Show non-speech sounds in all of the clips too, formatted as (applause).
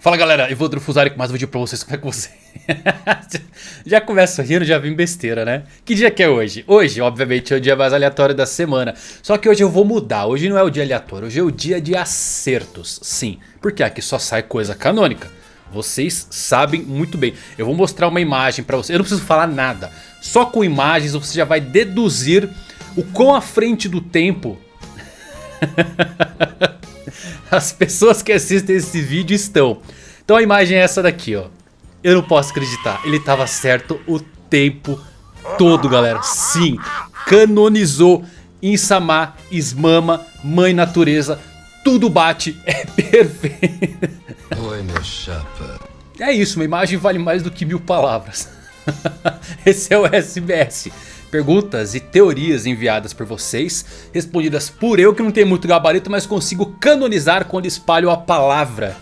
Fala galera, eu vou Drufusari com mais um vídeo pra vocês, como é que você... (laughs) já começa rindo, já vim besteira né? Que dia que é hoje? Hoje, obviamente, é o dia mais aleatório da semana. Só que hoje eu vou mudar, hoje não é o dia aleatório, hoje é o dia de acertos Sim, porque aqui só sai coisa canônica. Vocês sabem muito bem. Eu vou mostrar uma imagem pra vocês, eu não preciso falar nada. Só com imagens você já vai deduzir o quão à frente do tempo (laughs) as pessoas que assistem esse vídeo estão. Então a imagem é essa daqui, ó. Eu não posso acreditar. Ele estava certo o tempo todo, galera. Sim, canonizou Insama, Ismama, Mãe Natureza. Tudo bate, é (laughs) perfeito. Oi, meu chapa. É isso, uma imagem vale mais do que mil palavras. (laughs) Esse é o SBS. Perguntas e teorias enviadas por vocês, respondidas por eu que não tenho muito gabarito, mas consigo canonizar quando espalho a palavra.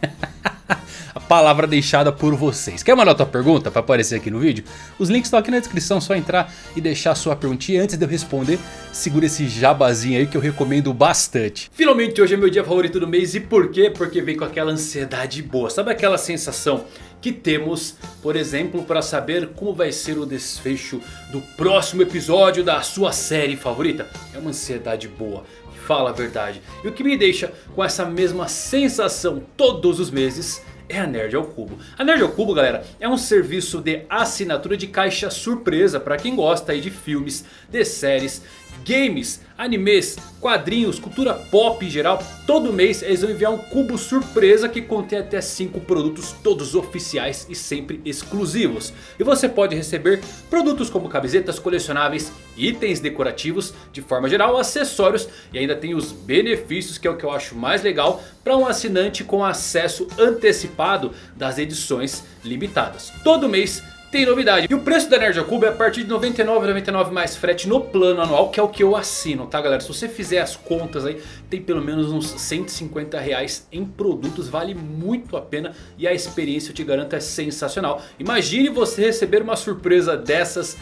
(laughs) a palavra deixada por vocês. Quer mandar tua pergunta para aparecer aqui no vídeo? Os links estão aqui na descrição, só entrar e deixar sua perguntinha. Antes de eu responder, segura esse jabazinho aí que eu recomendo bastante. Finalmente hoje é meu dia favorito do mês e por quê? Porque vem com aquela ansiedade boa. Sabe aquela sensação que temos, por exemplo, para saber como vai ser o desfecho do próximo episódio da sua série favorita. É uma ansiedade boa, fala a verdade. E o que me deixa com essa mesma sensação todos os meses é a Nerd ao Cubo. A Nerd ao Cubo, galera, é um serviço de assinatura de caixa surpresa para quem gosta aí de filmes, de séries games, animes, quadrinhos, cultura pop em geral. Todo mês eles vão enviar um cubo surpresa que contém até 5 produtos todos oficiais e sempre exclusivos. E você pode receber produtos como camisetas colecionáveis, itens decorativos, de forma geral acessórios. E ainda tem os benefícios que é o que eu acho mais legal para um assinante com acesso antecipado das edições limitadas. Todo mês tem novidade. E o preço da Nerd Cube é a partir de R$ 99,99 mais frete no plano anual, que é o que eu assino, tá galera? Se você fizer as contas aí, tem pelo menos uns 150 reais em produtos, vale muito a pena e a experiência eu te garanto é sensacional. Imagine você receber uma surpresa dessas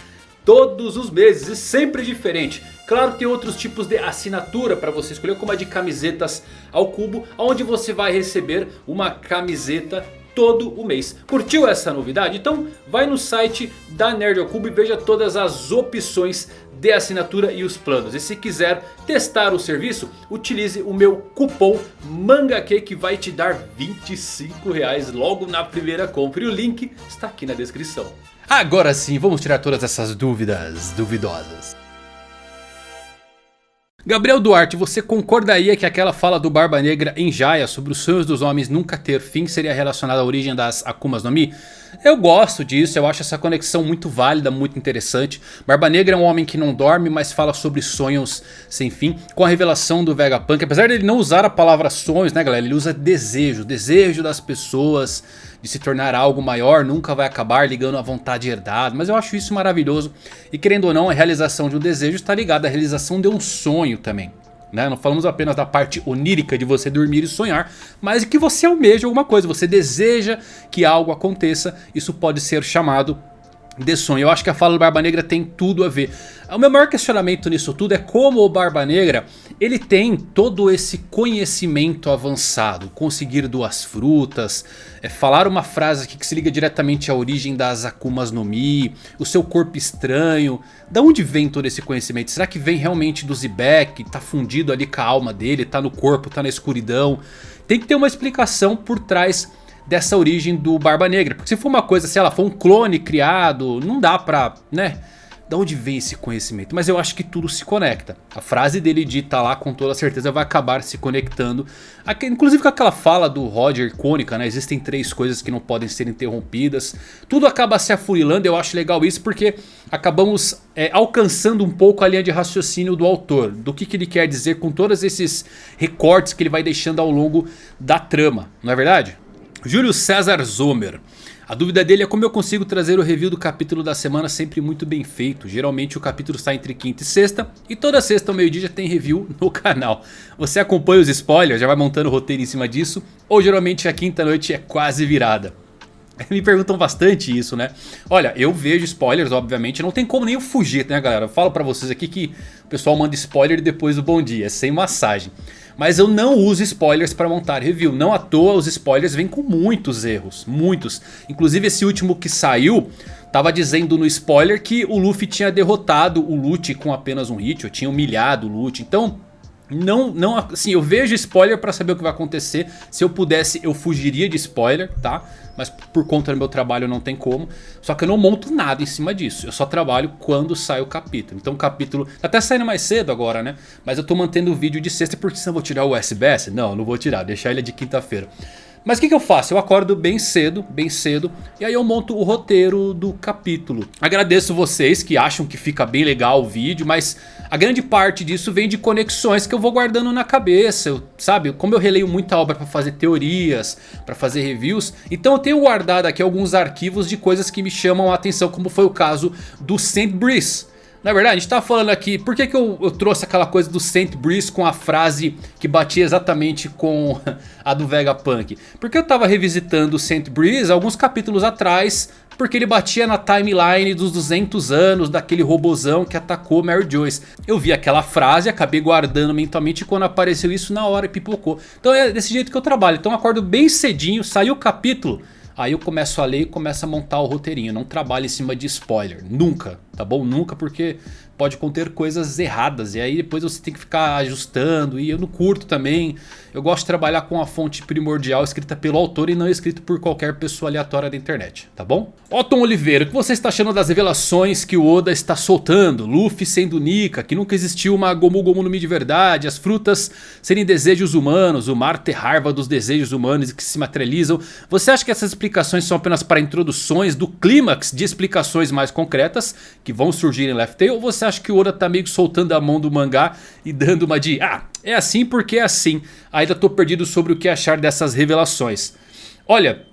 todos os meses e sempre diferente. Claro tem outros tipos de assinatura para você escolher como a de camisetas ao cubo. Onde você vai receber uma camiseta todo o mês. Curtiu essa novidade? Então vai no site da Nerd ao Cubo e veja todas as opções de assinatura e os planos. E se quiser testar o serviço, utilize o meu cupom MANGAQ que vai te dar 25 reais logo na primeira compra. E o link está aqui na descrição. Agora sim, vamos tirar todas essas dúvidas duvidosas. Gabriel Duarte, você concordaria que aquela fala do Barba Negra em Jaya sobre os sonhos dos homens nunca ter fim seria relacionada à origem das Akumas no Mi? Eu gosto disso, eu acho essa conexão muito válida, muito interessante. Barba Negra é um homem que não dorme, mas fala sobre sonhos sem fim. Com a revelação do Vegapunk, apesar dele não usar a palavra sonhos, né galera? Ele usa desejo, desejo das pessoas de se tornar algo maior, nunca vai acabar ligando à vontade herdada. Mas eu acho isso maravilhoso. E querendo ou não, a realização de um desejo está ligada à realização de um sonho também. Né? Não falamos apenas da parte onírica de você dormir e sonhar, mas que você almeja alguma coisa, você deseja que algo aconteça, isso pode ser chamado de sonho. Eu acho que a fala do Barba Negra tem tudo a ver. O meu maior questionamento nisso tudo é como o Barba Negra ele tem todo esse conhecimento avançado. Conseguir duas frutas, é, falar uma frase aqui que se liga diretamente à origem das Akumas no Mi, o seu corpo estranho. Da onde vem todo esse conhecimento? Será que vem realmente do Zebek? Tá fundido ali com a alma dele, tá no corpo, tá na escuridão? Tem que ter uma explicação por trás dessa origem do Barba Negra. Porque se for uma coisa, se ela for um clone criado, não dá pra, né... Da onde vem esse conhecimento? Mas eu acho que tudo se conecta. A frase dele dita lá com toda certeza vai acabar se conectando. Inclusive com aquela fala do Roger icônica, né? Existem três coisas que não podem ser interrompidas. Tudo acaba se afurilando, eu acho legal isso porque acabamos é, alcançando um pouco a linha de raciocínio do autor. Do que, que ele quer dizer com todos esses recortes que ele vai deixando ao longo da trama, não é verdade? Júlio César Zomer. A dúvida dele é como eu consigo trazer o review do capítulo da semana sempre muito bem feito. Geralmente o capítulo está entre quinta e sexta. E toda sexta ao meio dia já tem review (laughs) no canal. Você acompanha os spoilers, já vai montando o roteiro em cima disso. Ou geralmente a quinta noite é quase virada. (laughs) Me perguntam bastante isso, né? Olha, eu vejo spoilers, obviamente, não tem como nem eu fugir, né galera? Eu falo pra vocês aqui que o pessoal manda spoiler depois do bom dia, sem massagem. Mas eu não uso spoilers para montar review. Não à toa os spoilers vêm com muitos erros. Muitos. Inclusive esse último que saiu... Tava dizendo no spoiler que o Luffy tinha derrotado o Lute com apenas um hit. Ou tinha humilhado o Lute. Então não, não, assim, eu vejo spoiler pra saber o que vai acontecer. Se eu pudesse, eu fugiria de spoiler, tá? Mas por conta do meu trabalho não tem como. Só que eu não monto nada em cima disso. Eu só trabalho quando sai o capítulo. Então o capítulo... Tá até saindo mais cedo agora, né? Mas eu tô mantendo o vídeo de sexta porque senão eu vou tirar o SBS. Não, não vou tirar. Deixar ele de quinta-feira. Mas o que, que, eu faço? Eu acordo bem cedo, bem cedo, e aí eu monto o roteiro do capítulo. Agradeço vocês que acham que fica bem legal o vídeo, mas a grande parte disso vem de conexões que eu vou guardando na cabeça, eu, sabe? Como eu releio muita obra para fazer teorias, para fazer reviews, então eu tenho guardado aqui alguns arquivos de coisas que me chamam a atenção, como foi o caso do Saint Breeze. Na verdade, a gente tá falando aqui, por que, que eu, eu, trouxe aquela coisa do Saint Breeze com a frase que batia exatamente com (laughs) a do Vegapunk? Porque eu tava revisitando o Saint Breeze alguns capítulos atrás, porque ele batia na timeline dos 200 anos daquele robozão que atacou Mary Joyce. Eu vi aquela frase, acabei guardando mentalmente e quando apareceu isso na hora pipocou. Então é desse jeito que eu trabalho, então eu acordo bem cedinho, saiu o capítulo... Aí eu começo a ler e começo a montar o roteirinho. Não trabalho em cima de spoiler. Nunca, tá bom? Nunca porque pode conter coisas erradas. E aí depois você tem que ficar ajustando. E eu não curto também. Eu gosto de trabalhar com a fonte primordial escrita pelo autor e não escrito por qualquer pessoa aleatória da internet, tá bom? Otton Oliveira, o que você está achando das revelações que o Oda está soltando? Luffy sendo Nika, que nunca existiu uma Gomu Gomu no Mi de verdade, as frutas serem desejos humanos, o mar ter raiva dos desejos humanos que se materializam. Você acha que essas explicações são apenas para introduções do clímax de explicações mais concretas que vão surgir em Left Tail? Ou você acha que o Oda está meio que soltando a mão do mangá e dando uma de... Ah, é assim porque é assim. Ainda tô perdido sobre o que achar dessas revelações. Olha,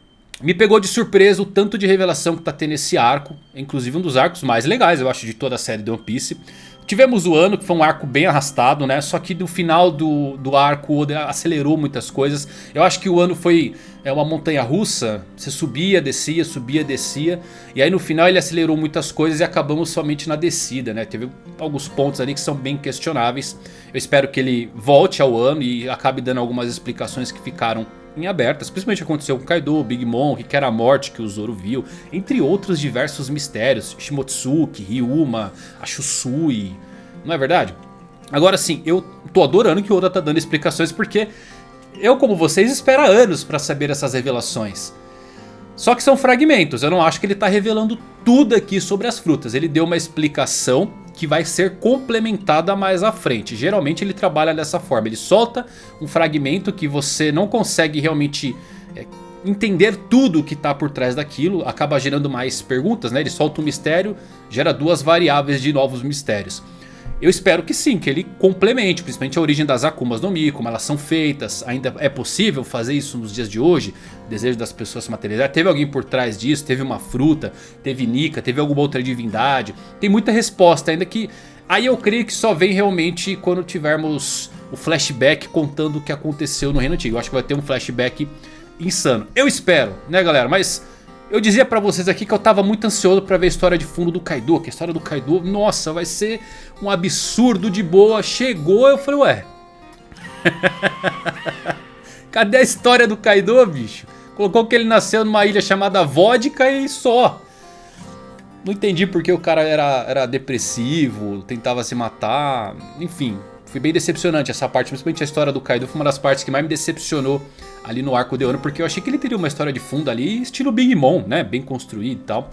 me pegou de surpresa o tanto de revelação que tá tendo esse arco. Inclusive um dos arcos mais legais, eu acho, de toda a série de One Piece. Tivemos o ano, que foi um arco bem arrastado, né? Só que no final do, do arco o Oda acelerou muitas coisas. Eu acho que o ano foi é, uma montanha russa. Você subia, descia, subia, descia. E aí no final ele acelerou muitas coisas e acabamos somente na descida, né? Teve alguns pontos ali que são bem questionáveis. Eu espero que ele volte ao ano e acabe dando algumas explicações que ficaram em abertas, principalmente aconteceu com Kaido, Big Mom, que era a morte que o Zoro viu, entre outros diversos mistérios, Shimotsuki, Ryuma, a Shusui, não é verdade? Agora sim, eu tô adorando que o Oda tá dando explicações porque eu como vocês espero anos para saber essas revelações. Só que são fragmentos, eu não acho que ele tá revelando tudo aqui sobre as frutas, ele deu uma explicação que vai ser complementada mais à frente. Geralmente ele trabalha dessa forma, ele solta um fragmento que você não consegue realmente é, entender tudo o que está por trás daquilo, acaba gerando mais perguntas, né? Ele solta um mistério, gera duas variáveis de novos mistérios. Eu espero que sim, que ele complemente, principalmente a origem das Akumas no Mi, como elas são feitas. Ainda é possível fazer isso nos dias de hoje? O desejo das pessoas se materializar. Teve alguém por trás disso? Teve uma fruta? Teve Nika? Teve alguma outra divindade? Tem muita resposta ainda que... Aí eu creio que só vem realmente quando tivermos o flashback contando o que aconteceu no Reino Antigo. Eu acho que vai ter um flashback insano. Eu espero, né galera? Mas eu dizia pra vocês aqui que eu tava muito ansioso pra ver a história de fundo do Kaido. Que a história do Kaido, nossa, vai ser um absurdo de boa. Chegou, eu falei, ué... (laughs) Cadê a história do Kaido, bicho? Colocou que ele nasceu numa ilha chamada Vodka e só. Não entendi porque o cara era, era depressivo, tentava se matar, enfim. Foi bem decepcionante essa parte, principalmente a história do Kaido. Foi uma das partes que mais me decepcionou ali no arco de Wano, porque eu achei que ele teria uma história de fundo ali, estilo Big Mom, né? Bem construído e tal.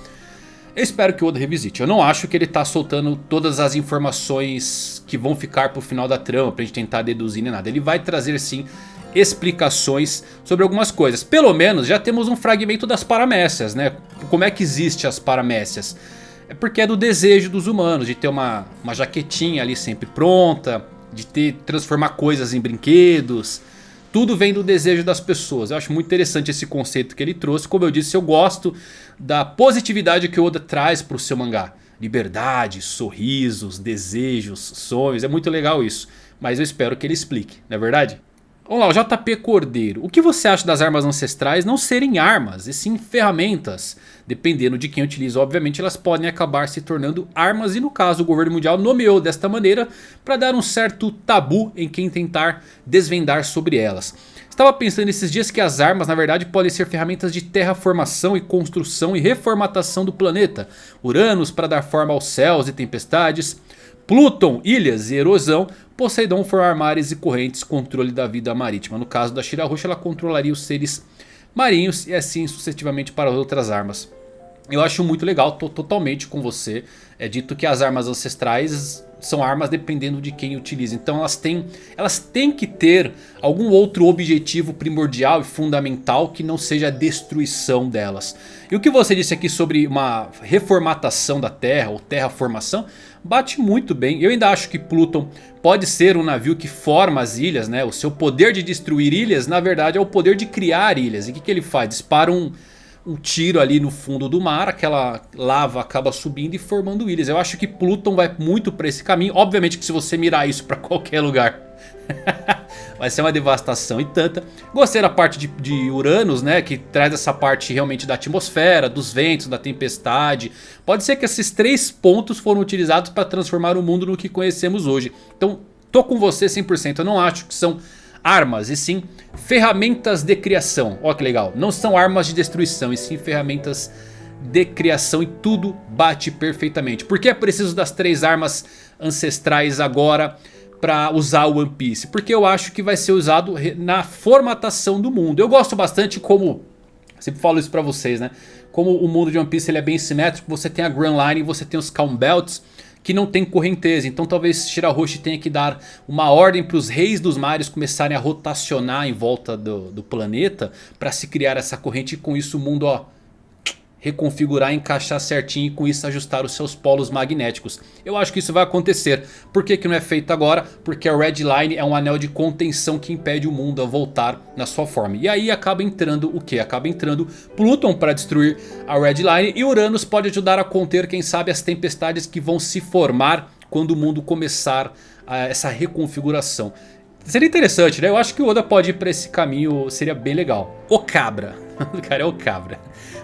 Eu espero que o Oda revisite. Eu não acho que ele tá soltando todas as informações que vão ficar pro final da trama pra gente tentar deduzir nem nada. Ele vai trazer sim explicações sobre algumas coisas. Pelo menos já temos um fragmento das paramécias, né? Como é que existe as paramécias? É porque é do desejo dos humanos de ter uma, uma jaquetinha ali sempre pronta, de ter transformar coisas em brinquedos, tudo vem do desejo das pessoas. Eu acho muito interessante esse conceito que ele trouxe. Como eu disse, eu gosto da positividade que o Oda traz para o seu mangá. Liberdade, sorrisos, desejos, sonhos. É muito legal isso. Mas eu espero que ele explique, não é verdade? Vamos lá, o JP Cordeiro. O que você acha das armas ancestrais não serem armas, e sim ferramentas? Dependendo de quem utiliza, obviamente elas podem acabar se tornando armas. E no caso o governo mundial nomeou desta maneira para dar um certo tabu em quem tentar desvendar sobre elas. Estava pensando esses dias que as armas na verdade podem ser ferramentas de terraformação e construção e reformatação do planeta. Uranus para dar forma aos céus e tempestades. Pluton, ilhas e erosão. Poseidon formar mares e correntes, controle da vida marítima. No caso da Shira Roxa ela controlaria os seres marinhos e assim sucessivamente para outras armas. Eu acho muito legal, tô totalmente com você. É dito que as armas ancestrais são armas dependendo de quem utiliza. Então elas têm, elas têm que ter algum outro objetivo primordial e fundamental que não seja a destruição delas. E o que você disse aqui sobre uma reformatação da Terra ou terraformação bate muito bem. Eu ainda acho que Pluton pode ser um navio que forma as ilhas. né? O seu poder de destruir ilhas na verdade é o poder de criar ilhas. E o que, que ele faz? Dispara um um tiro ali no fundo do mar, aquela lava acaba subindo e formando ilhas. Eu acho que Pluton vai muito para esse caminho. Obviamente que se você mirar isso para qualquer lugar, (laughs) vai ser uma devastação e tanta. Gostei da parte de, de, Uranus, né, que traz essa parte realmente da atmosfera, dos ventos, da tempestade. Pode ser que esses três pontos foram utilizados para transformar o mundo no que conhecemos hoje. Então, tô com você 100%. Eu não acho que são armas, e sim ferramentas de criação. Olha que legal, não são armas de destruição, e sim ferramentas de criação e tudo bate perfeitamente. Por que é preciso das três armas ancestrais agora para usar o One Piece? Porque eu acho que vai ser usado na formatação do mundo. Eu gosto bastante como, sempre falo isso para vocês né, como o mundo de One Piece ele é bem simétrico, você tem a Grand Line você tem os Calm Belts que não tem correnteza. Então talvez Shirahoshi tenha que dar uma ordem para os reis dos mares começarem a rotacionar em volta do, do planeta. Para se criar essa corrente e com isso o mundo ó, reconfigurar, encaixar certinho e com isso ajustar os seus polos magnéticos. Eu acho que isso vai acontecer. Por que, que não é feito agora? Porque a Red Line é um anel de contenção que impede o mundo a voltar na sua forma. E aí acaba entrando o que? Acaba entrando Pluton para destruir a Red Line e Uranus pode ajudar a conter quem sabe as tempestades que vão se formar quando o mundo começar a, essa reconfiguração. Seria interessante, né? Eu acho que o Oda pode ir para esse caminho, seria bem legal. O Cabra. (laughs) O cara é o Cabra.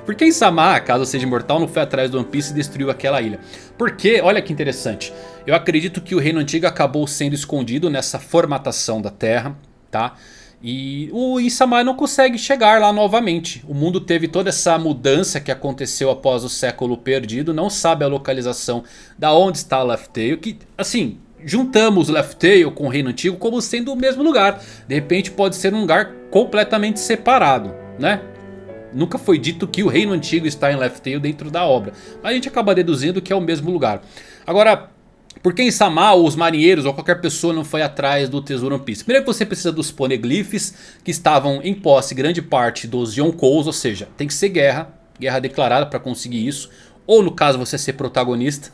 Porque Insama, caso seja imortal, não foi atrás do One Piece e destruiu aquela ilha? Porque, olha que interessante, eu acredito que o reino antigo acabou sendo escondido nessa formatação da terra, tá? E o Insama não consegue chegar lá novamente. O mundo teve toda essa mudança que aconteceu após o século perdido. Não sabe a localização da onde está Left Tail. Que, assim, juntamos Left Tail com o Reino Antigo como sendo o mesmo lugar. De repente pode ser um lugar completamente separado, né? Nunca foi dito que o reino antigo está em Left Tail dentro da obra. Mas a gente acaba deduzindo que é o mesmo lugar. Agora, por que Insama ou os marinheiros ou qualquer pessoa não foi atrás do tesouro One Piece? Primeiro você precisa dos poneglyphs que estavam em posse grande parte dos Yonkous. Ou seja, tem que ser guerra. Guerra declarada para conseguir isso. Ou no caso você ser protagonista.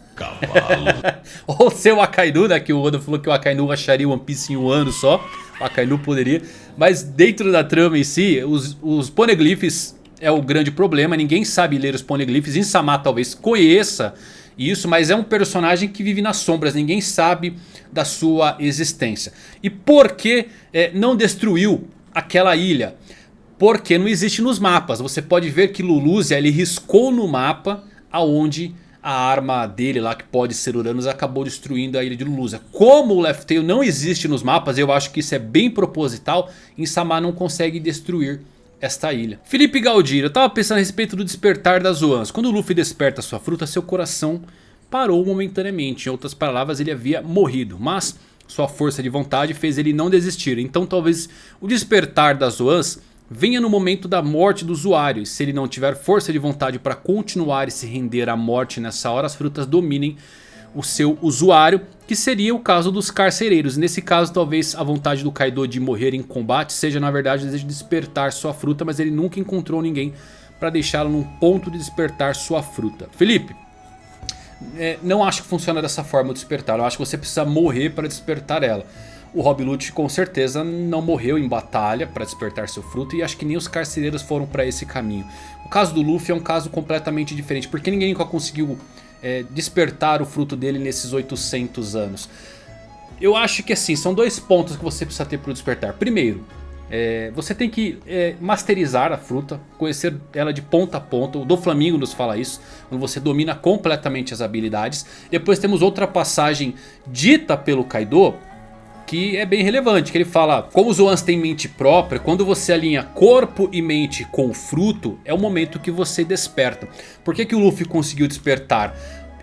(laughs) ou ser o Akainu, né? Que o Oda falou que o Akainu acharia o One Piece em um ano só. O Akainu poderia. Mas dentro da trama em si, os, os poneglyphs é o grande problema. Ninguém sabe ler os poneglyphs. Insama talvez conheça isso, mas é um personagem que vive nas sombras. Ninguém sabe da sua existência. E por que é, não destruiu aquela ilha? Porque não existe nos mapas. Você pode ver que Luluzia ele riscou no mapa aonde a arma dele lá que pode ser Uranus acabou destruindo a ilha de Luluzia. Como o Left Tail não existe nos mapas, eu acho que isso é bem proposital. Insama não consegue destruir esta ilha. Felipe Galdino, eu tava pensando a respeito do despertar das Zoans. Quando o Luffy desperta sua fruta, seu coração parou momentaneamente. Em outras palavras, ele havia morrido. Mas sua força de vontade fez ele não desistir. Então talvez o despertar das Zoans venha no momento da morte do usuário. E se ele não tiver força de vontade para continuar e se render à morte nessa hora, as frutas dominem o seu usuário, que seria o caso dos carcereiros. Nesse caso talvez a vontade do Kaido de morrer em combate seja na verdade o desejo de despertar sua fruta, mas ele nunca encontrou ninguém para deixá-lo num ponto de despertar sua fruta. Felipe, é, não acho que funciona dessa forma o despertar, eu acho que você precisa morrer para despertar ela. O Rob Lute com certeza não morreu em batalha para despertar seu fruto e acho que nem os carcereiros foram para esse caminho. O caso do Luffy é um caso completamente diferente, porque ninguém nunca conseguiu é, despertar o fruto dele nesses 800 anos. Eu acho que assim, são dois pontos que você precisa ter para o despertar. Primeiro, É, você tem que é, masterizar a fruta, conhecer ela de ponta a ponta. O do Flamingo nos fala isso, quando você domina completamente as habilidades. Depois temos outra passagem dita pelo Kaido, que é bem relevante, que ele fala, como os Zoans têm mente própria, quando você alinha corpo e mente com fruto, é o momento que você desperta. Por que, que o Luffy conseguiu despertar?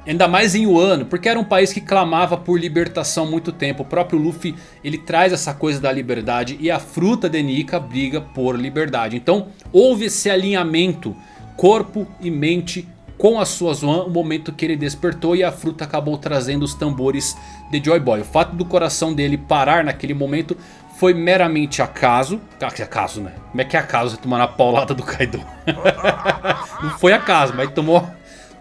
Ainda mais em Wano, porque era um país que clamava por libertação há muito tempo. O próprio Luffy, ele traz essa coisa da liberdade e a fruta de Nika briga por liberdade. Então, houve esse alinhamento corpo e mente com a sua Zoan, o momento que ele despertou e a fruta acabou trazendo os tambores de Joy Boy. O fato do coração dele parar naquele momento foi meramente acaso. Ah, acaso, né? Como é que é acaso você tomar na paulada do Kaido? (laughs) Não foi acaso, mas tomou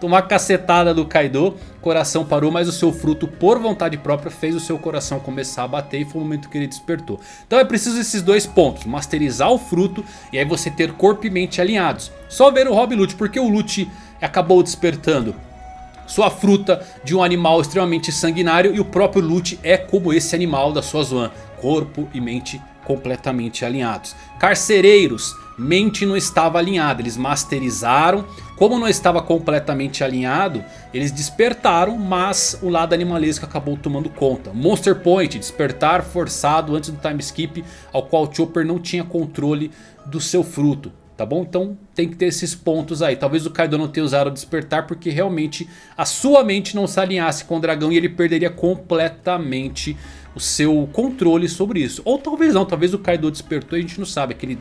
tomar cacetada do Kaido, coração parou, mas o seu fruto por vontade própria fez o seu coração começar a bater e foi o momento que ele despertou. Então é preciso esses dois pontos, masterizar o fruto e aí você ter corpo e mente alinhados. Só ver o Rob Lute, porque o Lute acabou despertando sua fruta de um animal extremamente sanguinário e o próprio Lute é como esse animal da sua Zoan, corpo e mente completamente alinhados. Carcereiros, mente não estava alinhada, eles masterizaram. Como não estava completamente alinhado, eles despertaram, mas o lado animalesco acabou tomando conta. Monster Point, despertar forçado antes do time skip, ao qual Chopper não tinha controle do seu fruto. Tá bom? Então tem que ter esses pontos aí. Talvez o Kaido não tenha usado o despertar porque realmente a sua mente não se alinhasse com o dragão e ele perderia completamente o seu controle sobre isso. Ou talvez não, talvez o Kaido despertou e a gente não sabe. Aquele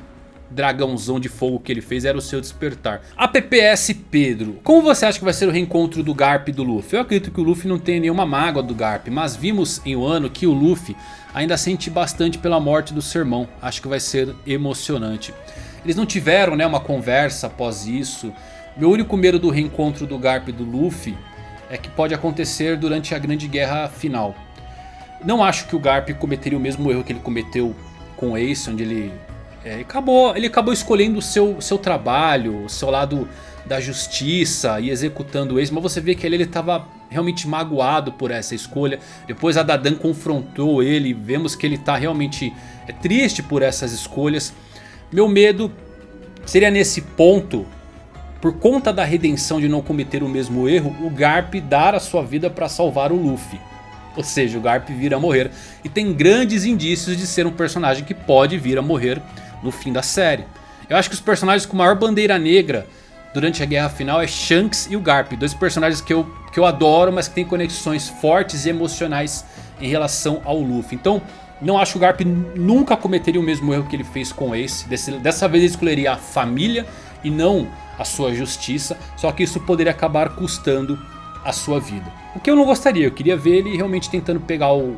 dragãozão de fogo que ele fez era o seu despertar. A PPS Pedro, como você acha que vai ser o reencontro do Garp e do Luffy? Eu acredito que o Luffy não tenha nenhuma mágoa do Garp, mas vimos em Wano que o Luffy ainda sente bastante pela morte do seu irmão. Acho que vai ser emocionante. Eles não tiveram né, uma conversa após isso. Meu único medo do reencontro do Garp e do Luffy é que pode acontecer durante a grande guerra final. Não acho que o Garp cometeria o mesmo erro que ele cometeu com o Ace, onde ele, é, acabou, ele acabou escolhendo o seu, seu trabalho, o seu lado da justiça e executando o Ace. Mas você vê que ele estava realmente magoado por essa escolha. Depois a Dadan confrontou ele, vemos que ele está realmente é, triste por essas escolhas. Meu medo seria nesse ponto, por conta da redenção de não cometer o mesmo erro, o Garp dar a sua vida para salvar o Luffy. Ou seja, o Garp vir a morrer. E tem grandes indícios de ser um personagem que pode vir a morrer no fim da série. Eu acho que os personagens com maior bandeira negra durante a guerra final é Shanks e o Garp. Dois personagens que eu, que eu adoro, mas que têm conexões fortes e emocionais em relação ao Luffy. Então, não acho que o Garp nunca cometeria o mesmo erro que ele fez com Ace. Dessa vez ele escolheria a família e não a sua justiça. Só que isso poderia acabar custando a sua vida. O que eu não gostaria, eu queria ver ele realmente tentando pegar o,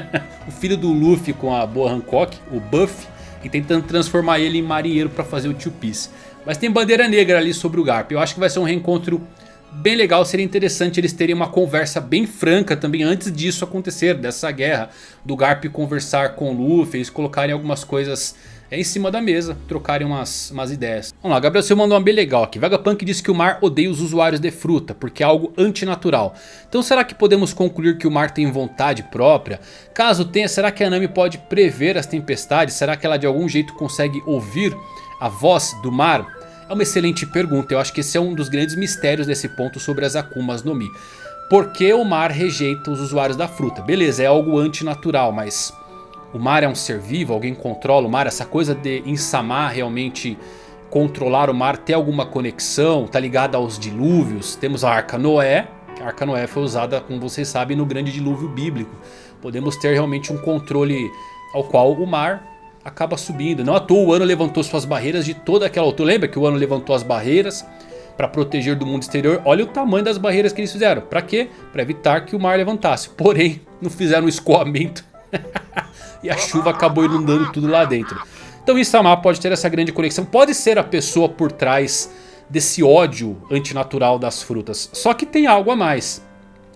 (laughs) o filho do Luffy com a boa Hancock, o Buff, e tentando transformar ele em marinheiro para fazer o Two Piece. Mas tem bandeira negra ali sobre o Garp, eu acho que vai ser um reencontro bem legal, seria interessante eles terem uma conversa bem franca também antes disso acontecer, dessa guerra, do Garp conversar com o Luffy, eles colocarem algumas coisas é em cima da mesa, trocarem umas, umas ideias. Vamos lá, Gabriel Silva mandou uma bem legal aqui. Vegapunk disse que o mar odeia os usuários de fruta, porque é algo antinatural. Então será que podemos concluir que o mar tem vontade própria? Caso tenha, será que a Nami pode prever as tempestades? Será que ela de algum jeito consegue ouvir a voz do mar? É uma excelente pergunta, eu acho que esse é um dos grandes mistérios desse ponto sobre as Akumas no Mi. Por que o mar rejeita os usuários da fruta? Beleza, é algo antinatural, mas o mar é um ser vivo, alguém controla o mar. Essa coisa de Insama realmente controlar o mar, ter alguma conexão, tá ligada aos dilúvios. Temos a Arca Noé, a Arca Noé foi usada, como vocês sabem, no grande dilúvio bíblico. Podemos ter realmente um controle ao qual o mar acaba subindo. Não à toa o Ano levantou suas barreiras de toda aquela altura. Lembra que o Ano levantou as barreiras para proteger do mundo exterior? Olha o tamanho das barreiras que eles fizeram. Para quê? Para evitar que o mar levantasse. Porém, não fizeram um escoamento (laughs) e a chuva acabou inundando tudo lá dentro. Então Isama pode ter essa grande conexão, pode ser a pessoa por trás desse ódio antinatural das frutas. Só que tem algo a mais.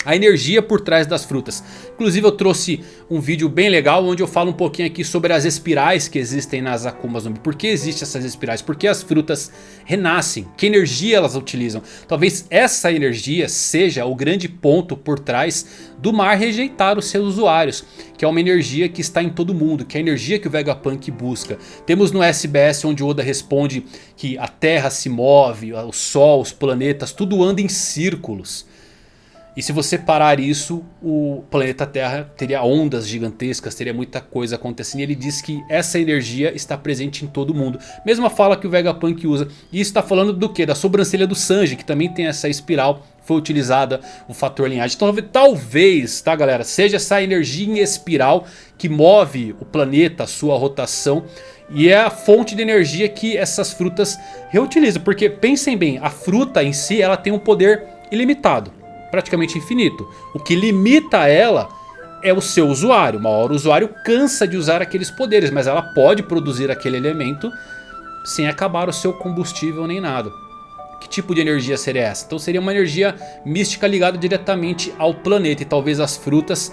A energia por trás das frutas. Inclusive eu trouxe um vídeo bem legal onde eu falo um pouquinho aqui sobre as espirais que existem nas Akumas no Mi. Por que existem essas espirais? Por que as frutas renascem? Que energia elas utilizam? Talvez essa energia seja o grande ponto por trás do mar rejeitar os seus usuários. Que é uma energia que está em todo mundo, que é a energia que o Vegapunk busca. Temos no SBS onde Oda responde que a Terra se move, o Sol, os planetas, tudo anda em círculos. E se você parar isso, o planeta Terra teria ondas gigantescas, teria muita coisa acontecendo. E ele diz que essa energia está presente em todo mundo. Mesma fala que o Vegapunk usa. E isso está falando do que? Da sobrancelha do Sanji, que também tem essa espiral. Foi utilizada o fator linhagem. Então talvez, tá galera, seja essa energia em espiral que move o planeta, a sua rotação. E é a fonte de energia que essas frutas reutilizam. Porque pensem bem, a fruta em si ela tem um poder ilimitado praticamente infinito. O que limita ela é o seu usuário. Uma hora o usuário cansa de usar aqueles poderes, mas ela pode produzir aquele elemento sem acabar o seu combustível nem nada. Que tipo de energia seria essa? Então seria uma energia mística ligada diretamente ao planeta e talvez as frutas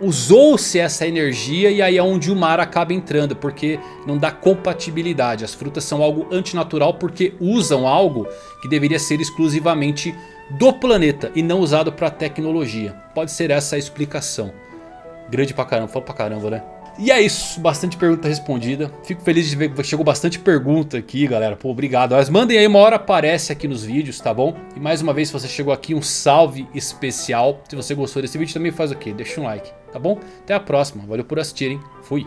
usou-se essa energia e aí é onde o mar acaba entrando, porque não dá compatibilidade. As frutas são algo antinatural porque usam algo que deveria ser exclusivamente do planeta e não usado para tecnologia. Pode ser essa a explicação. Grande pra caramba, foi pra caramba, né? E é isso, bastante pergunta respondida. Fico feliz de ver que chegou bastante pergunta aqui, galera. Pô, obrigado. Mas mandem aí, uma hora aparece aqui nos vídeos, tá bom? E mais uma vez, se você chegou aqui, um salve especial. Se você gostou desse vídeo, também faz o quê? Deixa um like, tá bom? Até a próxima. Valeu por assistirem. Fui.